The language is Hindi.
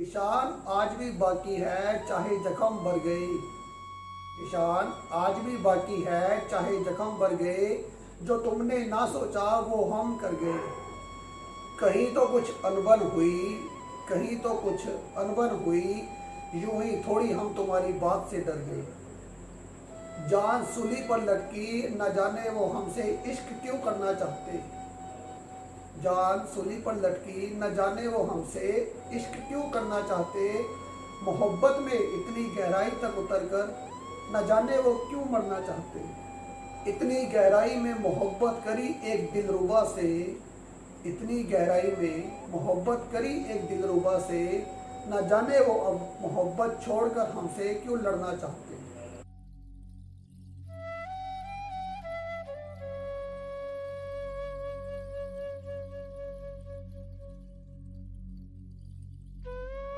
ईशान आज भी बाकी है, चाहे जख्म भर गए। ईशान, आज भी बाकी है, चाहे जख्म भर गए। जो तुमने ना सोचा, वो हम कर गए। कहीं तो कुछ अनबन हुई, कहीं तो कुछ अनबन हुई। यूँ ही थोड़ी हम तुम्हारी बात से डर गए। जान सुली पर लटकी, न जाने वो हमसे इश्क क्यों करना चाहते। जान सुली पर लटकी, न जाने वो हमसे इश्क क्यों करना चाहते? मोहब्बत में इतनी गहराई तक उतरकर न जाने वो क्यों मरना चाहते? इतनी गहराई में मोहब्बत करी एक दिलरुबा से, इतनी गहराई में मोहब्बत करी एक दिलरुबा से, न जाने वो अब मोहब्बत छोड़कर हमसे क्यों लड़ना चाहते?